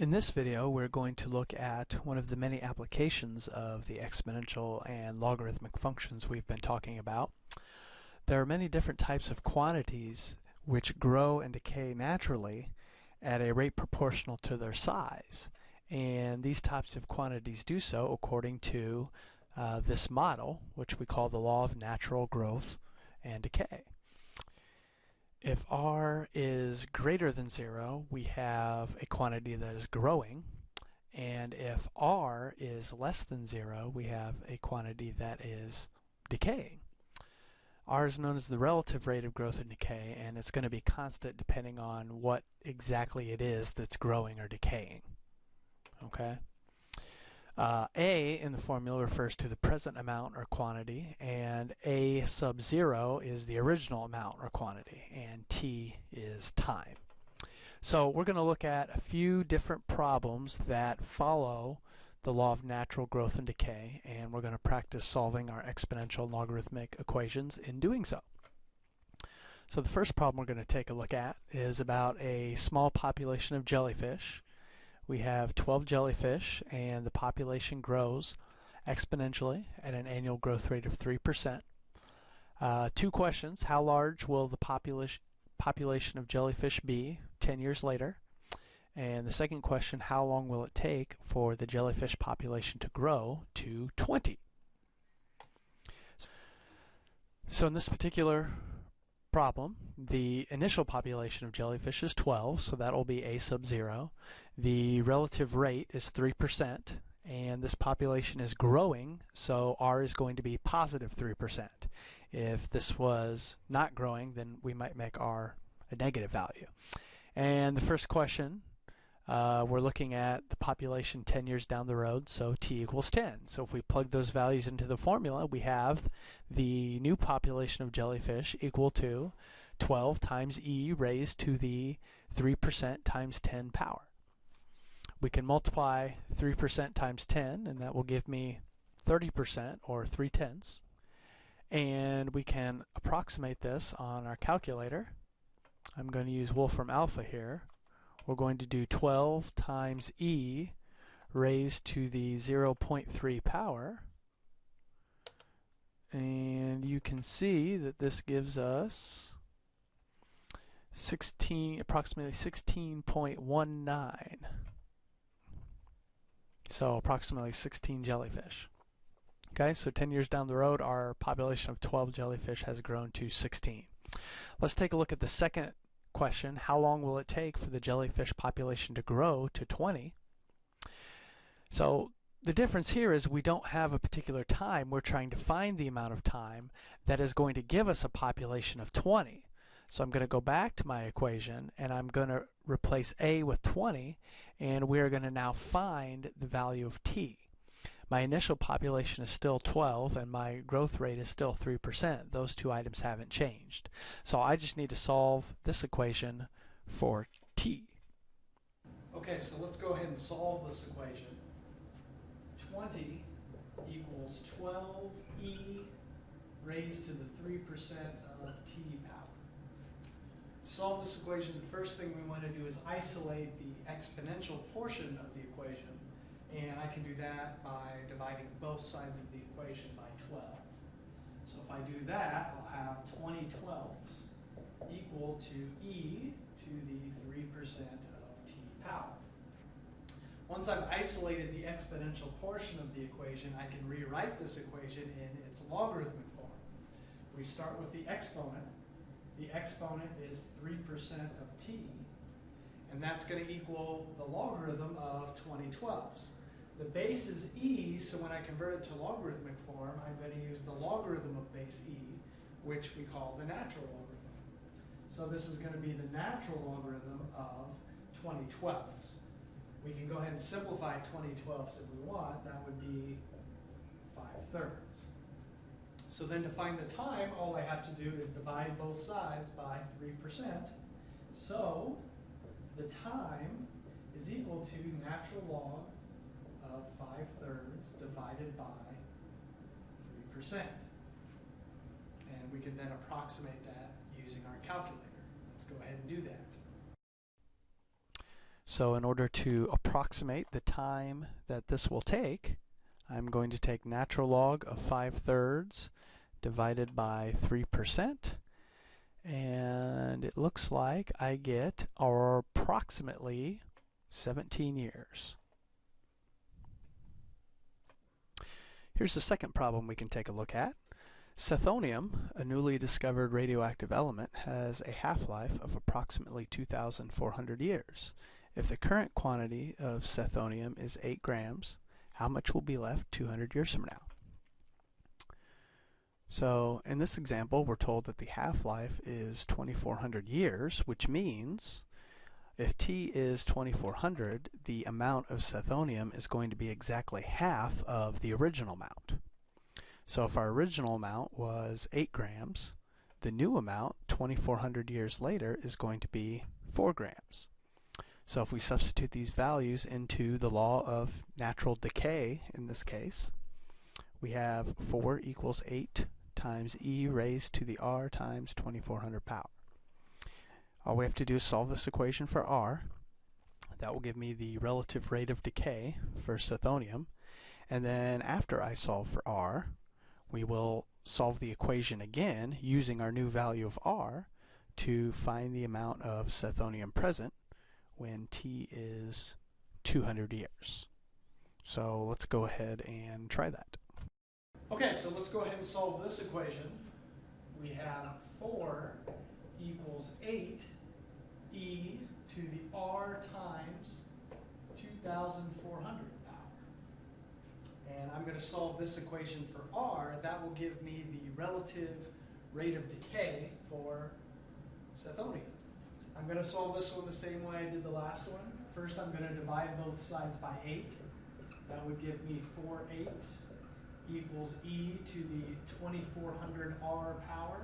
In this video we're going to look at one of the many applications of the exponential and logarithmic functions we've been talking about. There are many different types of quantities which grow and decay naturally at a rate proportional to their size and these types of quantities do so according to uh, this model which we call the law of natural growth and decay. If r is greater than 0, we have a quantity that is growing. And if r is less than 0, we have a quantity that is decaying. r is known as the relative rate of growth and decay, and it's going to be constant depending on what exactly it is that's growing or decaying. Okay? Uh, A in the formula refers to the present amount or quantity, and A sub 0 is the original amount or quantity, and T is time. So we're going to look at a few different problems that follow the law of natural growth and decay, and we're going to practice solving our exponential logarithmic equations in doing so. So the first problem we're going to take a look at is about a small population of jellyfish we have 12 jellyfish and the population grows exponentially at an annual growth rate of 3%. Uh, two questions. How large will the population population of jellyfish be 10 years later? And the second question, how long will it take for the jellyfish population to grow to 20? So in this particular problem, the initial population of jellyfish is 12, so that will be a sub 0. The relative rate is 3%, and this population is growing, so r is going to be positive 3%. If this was not growing, then we might make r a negative value. And the first question uh, we're looking at the population 10 years down the road, so t equals 10. So if we plug those values into the formula, we have the new population of jellyfish equal to 12 times e raised to the 3% times 10 power. We can multiply 3% times 10, and that will give me 30%, or 3 tenths. And we can approximate this on our calculator. I'm going to use Wolfram Alpha here we're going to do 12 times e raised to the 0.3 power. And you can see that this gives us 16, approximately 16.19. So approximately 16 jellyfish. Okay, so 10 years down the road, our population of 12 jellyfish has grown to 16. Let's take a look at the second question, how long will it take for the jellyfish population to grow to 20? So the difference here is we don't have a particular time. We're trying to find the amount of time that is going to give us a population of 20. So I'm going to go back to my equation and I'm going to replace a with 20 and we're going to now find the value of t my initial population is still 12 and my growth rate is still 3%. Those two items haven't changed. So I just need to solve this equation for t. Okay, so let's go ahead and solve this equation. 20 equals 12e raised to the 3% of t power. To solve this equation, the first thing we want to do is isolate the exponential portion of the equation and I can do that by dividing both sides of the equation by 12. So if I do that, I'll have 20 twelfths equal to e to the 3% of t power. Once I've isolated the exponential portion of the equation, I can rewrite this equation in its logarithmic form. We start with the exponent. The exponent is 3% of t, and that's going to equal the logarithm of 20 twelfths. The base is e, so when I convert it to logarithmic form, I'm going to use the logarithm of base e, which we call the natural logarithm. So this is going to be the natural logarithm of 20 twelfths. We can go ahead and simplify 20 twelfths if we want. That would be 5 thirds. So then to find the time, all I have to do is divide both sides by 3%. So the time is equal to natural log of 5 thirds divided by 3%. And we can then approximate that using our calculator. Let's go ahead and do that. So in order to approximate the time that this will take, I'm going to take natural log of 5 thirds divided by 3% and it looks like I get approximately 17 years. Here's the second problem we can take a look at. Cethonium, a newly discovered radioactive element, has a half-life of approximately 2,400 years. If the current quantity of cethonium is 8 grams, how much will be left 200 years from now? So in this example, we're told that the half-life is 2400 years, which means if T is 2400, the amount of cethonium is going to be exactly half of the original amount. So if our original amount was 8 grams, the new amount, 2400 years later, is going to be 4 grams. So if we substitute these values into the law of natural decay, in this case, we have 4 equals 8 times e raised to the r times 2400 power. All we have to do is solve this equation for r. That will give me the relative rate of decay for cethonium. And then after I solve for r, we will solve the equation again using our new value of r to find the amount of cethonium present when t is 200 years. So let's go ahead and try that. Okay, so let's go ahead and solve this equation. We have 4 equals 8 e to the r times 2,400 power. And I'm going to solve this equation for r. That will give me the relative rate of decay for cethonium. I'm going to solve this one the same way I did the last one. First, I'm going to divide both sides by 8. That would give me 4 eighths equals e to the 2400 r power.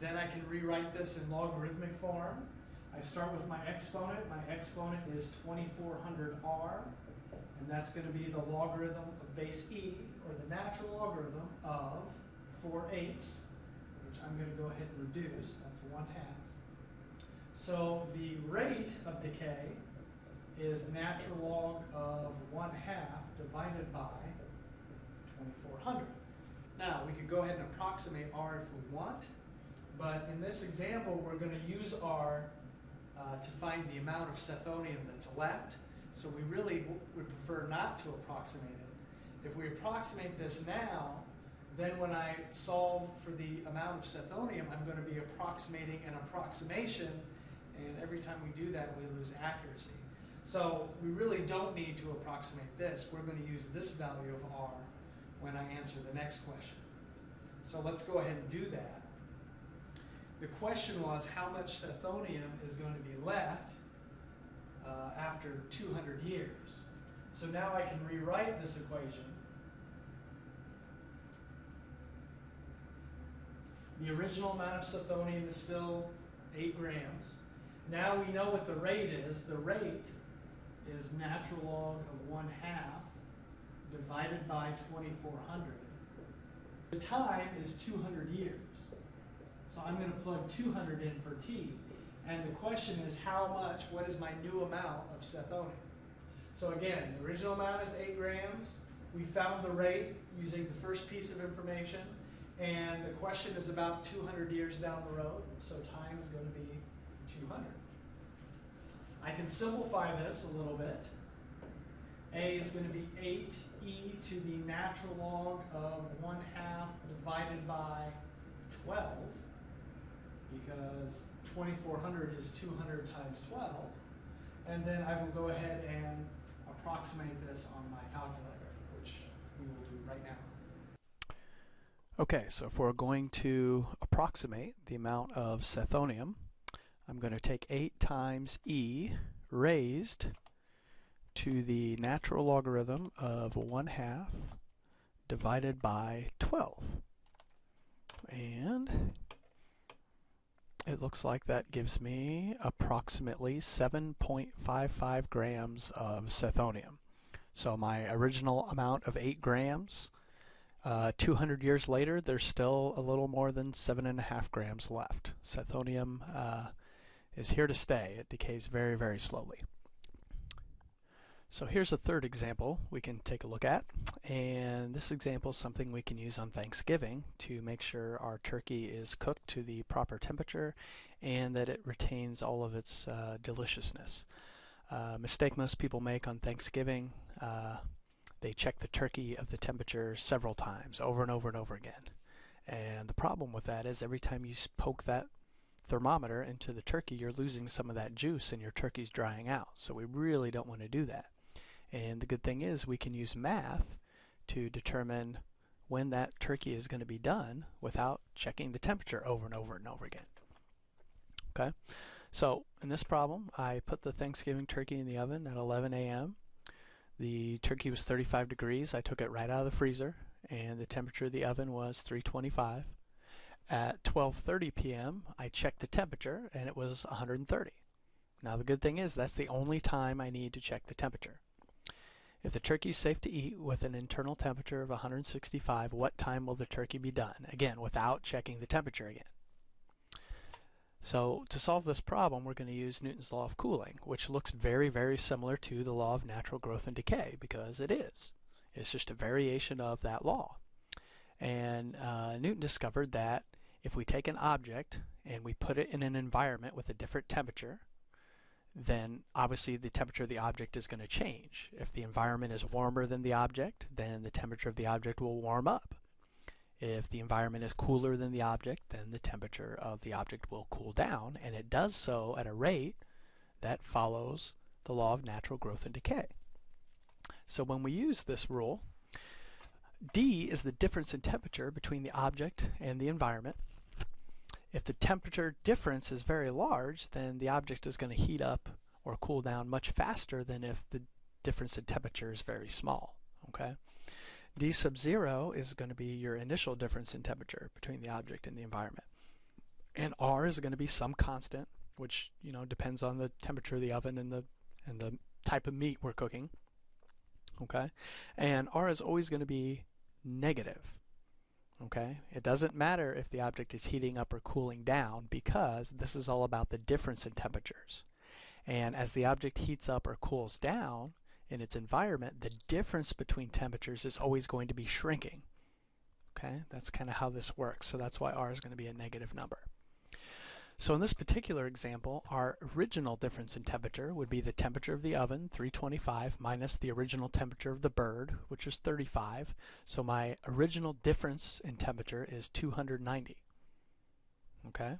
Then I can rewrite this in logarithmic form. I start with my exponent. My exponent is 2400 r, and that's going to be the logarithm of base e, or the natural logarithm of 4 eighths, which I'm going to go ahead and reduce. That's 1 half. So the rate of decay is natural log of 1 half divided by 2400. Now, we could go ahead and approximate R if we want, but in this example, we're going to use R uh, to find the amount of cethonium that's left, so we really would prefer not to approximate it. If we approximate this now, then when I solve for the amount of cethonium, I'm going to be approximating an approximation and every time we do that, we lose accuracy. So we really don't need to approximate this. We're going to use this value of r when I answer the next question. So let's go ahead and do that. The question was how much cethonium is going to be left uh, after 200 years. So now I can rewrite this equation. The original amount of cethonium is still 8 grams. Now we know what the rate is. The rate is natural log of 1 half divided by 2400. The time is 200 years. So I'm going to plug 200 in for t. And the question is how much, what is my new amount of cethonium? So again, the original amount is 8 grams. We found the rate using the first piece of information. And the question is about 200 years down the road. So time is going to be 200. I can simplify this a little bit. A is going to be 8e to the natural log of 1 half divided by 12 because 2400 is 200 times 12. And then I will go ahead and approximate this on my calculator, which we will do right now. Okay, so if we're going to approximate the amount of cethonium, I'm going to take 8 times e raised to the natural logarithm of 1 half divided by 12. And it looks like that gives me approximately 7.55 grams of cethonium. So my original amount of 8 grams, uh, 200 years later, there's still a little more than 7.5 grams left. Cethonium uh, is here to stay. It decays very, very slowly. So here's a third example we can take a look at. And this example is something we can use on Thanksgiving to make sure our turkey is cooked to the proper temperature and that it retains all of its uh, deliciousness. Uh, mistake most people make on Thanksgiving, uh, they check the turkey of the temperature several times, over and over and over again. And the problem with that is every time you poke that thermometer into the turkey, you're losing some of that juice and your turkey's drying out. So we really don't want to do that. And the good thing is we can use math to determine when that turkey is going to be done without checking the temperature over and over and over again. Okay, so in this problem I put the Thanksgiving turkey in the oven at 11 a.m. The turkey was 35 degrees. I took it right out of the freezer and the temperature of the oven was 325. At 12:30 p.m. I checked the temperature and it was 130. Now the good thing is that's the only time I need to check the temperature. If the turkey is safe to eat with an internal temperature of 165, what time will the turkey be done? Again, without checking the temperature again. So to solve this problem, we're going to use Newton's law of cooling, which looks very, very similar to the law of natural growth and decay, because it is. It's just a variation of that law. And uh, Newton discovered that if we take an object and we put it in an environment with a different temperature, then obviously the temperature of the object is going to change. If the environment is warmer than the object, then the temperature of the object will warm up. If the environment is cooler than the object, then the temperature of the object will cool down, and it does so at a rate that follows the law of natural growth and decay. So when we use this rule, D is the difference in temperature between the object and the environment, if the temperature difference is very large, then the object is going to heat up or cool down much faster than if the difference in temperature is very small. Okay, D sub 0 is going to be your initial difference in temperature between the object and the environment. And R is going to be some constant, which you know depends on the temperature of the oven and the and the type of meat we're cooking. Okay, and R is always going to be negative. Okay, it doesn't matter if the object is heating up or cooling down because this is all about the difference in temperatures. And as the object heats up or cools down in its environment, the difference between temperatures is always going to be shrinking. Okay, that's kind of how this works. So that's why R is going to be a negative number. So in this particular example, our original difference in temperature would be the temperature of the oven, 325, minus the original temperature of the bird, which is 35. So my original difference in temperature is 290. Okay?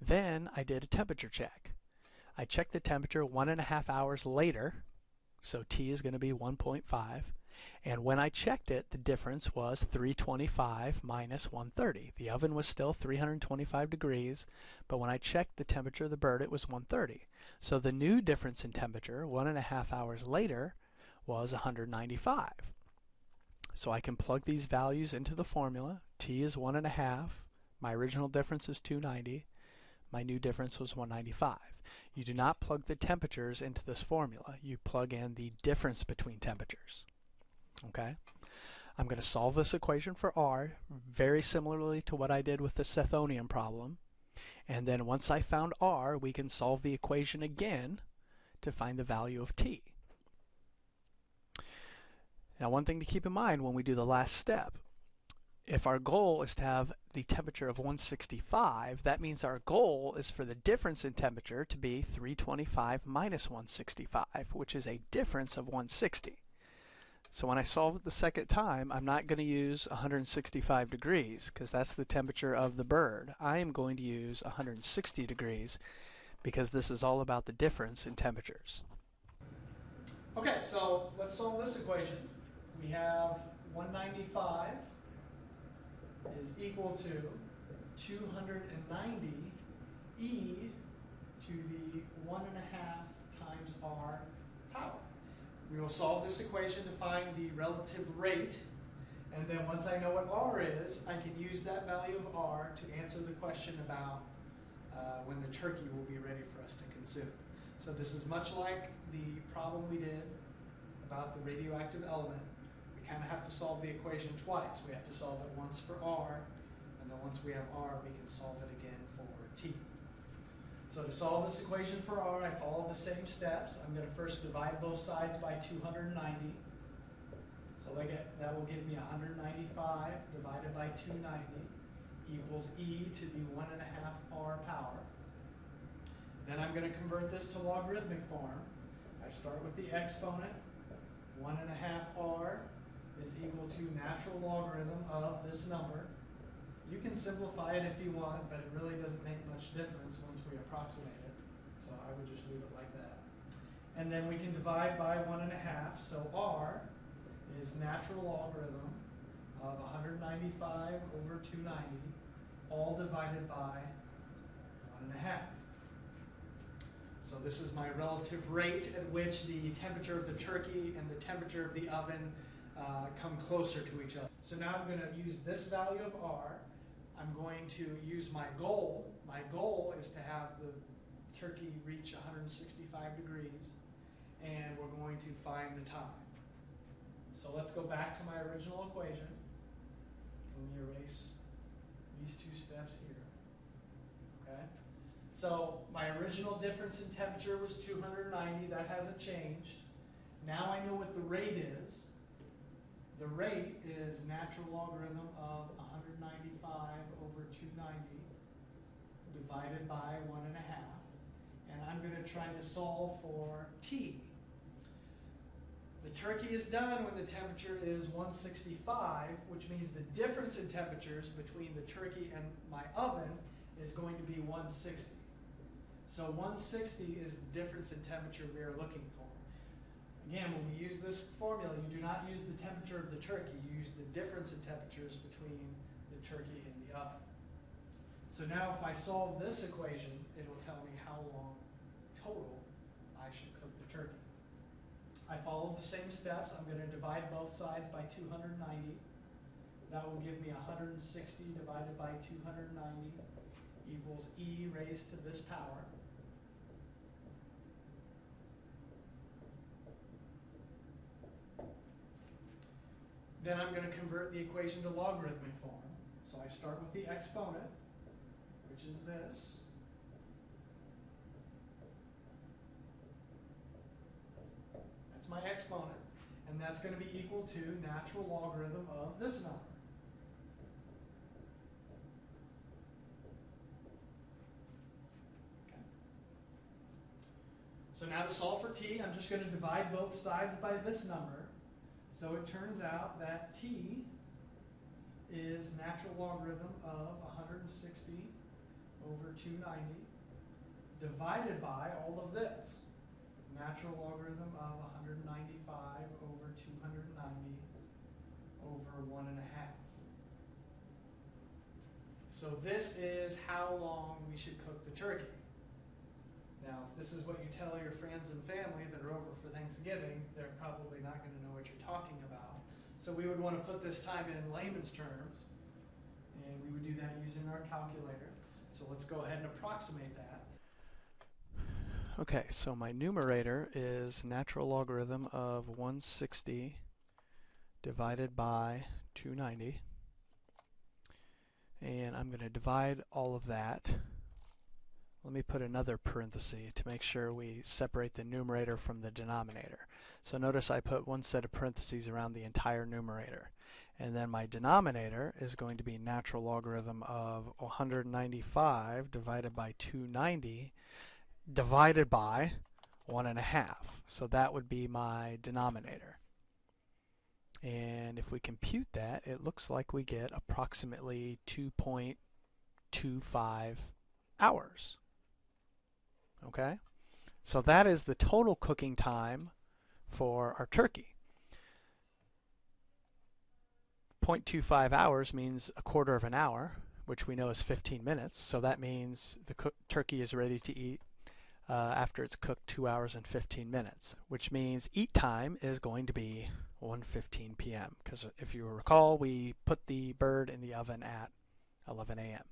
Then I did a temperature check. I checked the temperature one and a half hours later, so T is going to be 1.5. And when I checked it, the difference was 325 minus 130. The oven was still 325 degrees, but when I checked the temperature of the bird, it was 130. So the new difference in temperature, one and a half hours later, was 195. So I can plug these values into the formula. T is one and a half. My original difference is 290. My new difference was 195. You do not plug the temperatures into this formula. You plug in the difference between temperatures. Okay? I'm going to solve this equation for R very similarly to what I did with the Cethonium problem. And then once I found R, we can solve the equation again to find the value of T. Now one thing to keep in mind when we do the last step, if our goal is to have the temperature of 165, that means our goal is for the difference in temperature to be 325 minus 165, which is a difference of 160. So when I solve it the second time, I'm not going to use 165 degrees because that's the temperature of the bird. I am going to use 160 degrees because this is all about the difference in temperatures. Okay, so let's solve this equation. We have 195 is equal to 290 e to the 1 and a half times r power. We will solve this equation to find the relative rate. And then once I know what R is, I can use that value of R to answer the question about uh, when the turkey will be ready for us to consume. So this is much like the problem we did about the radioactive element. We kind of have to solve the equation twice. We have to solve it once for R, and then once we have R, we can solve it again for T. So to solve this equation for r, I follow the same steps. I'm going to first divide both sides by 290. So that will give me 195 divided by 290 equals e to the 1 and a half r power. Then I'm going to convert this to logarithmic form. I start with the exponent. 1 and a half r is equal to natural logarithm of this number. You can simplify it if you want, but it really doesn't make much difference approximate it. So I would just leave it like that. And then we can divide by 1 and a half. So r is natural logarithm of 195 over 290, all divided by 1 and a half. So this is my relative rate at which the temperature of the turkey and the temperature of the oven uh, come closer to each other. So now I'm going to use this value of R. I'm going to use my goal. My goal is to have the turkey reach 165 degrees, and we're going to find the time. So let's go back to my original equation. Let me erase these two steps here. Okay? So my original difference in temperature was 290. That hasn't changed. Now I know what the rate is. The rate is natural logarithm of 195 over 290 divided by 1 and a half. And I'm going to try to solve for t. The turkey is done when the temperature is 165, which means the difference in temperatures between the turkey and my oven is going to be 160. So 160 is the difference in temperature we are looking for. Again, when we use this formula, you do not use the temperature of the turkey. You use the difference in temperatures between the turkey and the oven. So now if I solve this equation, it will tell me how long total I should cook the turkey. I follow the same steps. I'm going to divide both sides by 290. That will give me 160 divided by 290 equals e raised to this power. Then I'm going to convert the equation to logarithmic form. So I start with the exponent, which is this. That's my exponent. And that's going to be equal to natural logarithm of this number. So now to solve for t, I'm just going to divide both sides by this number. So it turns out that t is natural logarithm of 160 over 290 divided by all of this. Natural logarithm of 195 over 290 over 1 and a half. So this is how long we should cook the turkey. Now, if this is what you tell your friends and family that are over for Thanksgiving, they're probably not going to know what you're talking about. So we would want to put this time in layman's terms, and we would do that using our calculator. So let's go ahead and approximate that. Okay, so my numerator is natural logarithm of 160 divided by 290. And I'm going to divide all of that. Let me put another parenthesis to make sure we separate the numerator from the denominator. So notice I put one set of parentheses around the entire numerator. And then my denominator is going to be natural logarithm of 195 divided by 290 divided by one and a half. So that would be my denominator. And if we compute that, it looks like we get approximately 2.25 hours. Okay? So that is the total cooking time for our turkey. 0.25 hours means a quarter of an hour, which we know is 15 minutes. So that means the turkey is ready to eat uh, after it's cooked 2 hours and 15 minutes, which means eat time is going to be 1.15 p.m. Because if you recall, we put the bird in the oven at 11 a.m.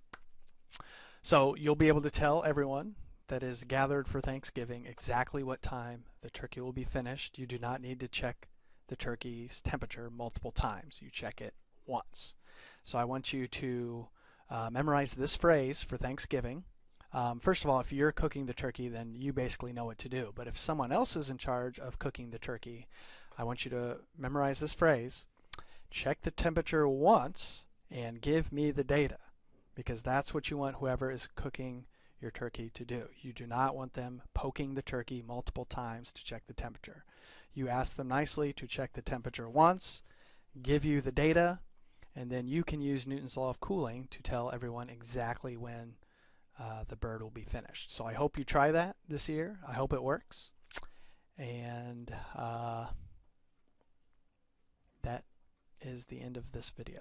So you'll be able to tell everyone that is gathered for Thanksgiving exactly what time the turkey will be finished. You do not need to check the turkey's temperature multiple times. You check it once. So I want you to uh, memorize this phrase for Thanksgiving Um, first of all, if you're cooking the turkey, then you basically know what to do. But if someone else is in charge of cooking the turkey, I want you to memorize this phrase check the temperature once and give me the data because that's what you want whoever is cooking your turkey to do. You do not want them poking the turkey multiple times to check the temperature. You ask them nicely to check the temperature once, give you the data, and then you can use Newton's law of cooling to tell everyone exactly when uh, the bird will be finished. So I hope you try that this year. I hope it works. And uh, that is the end of this video.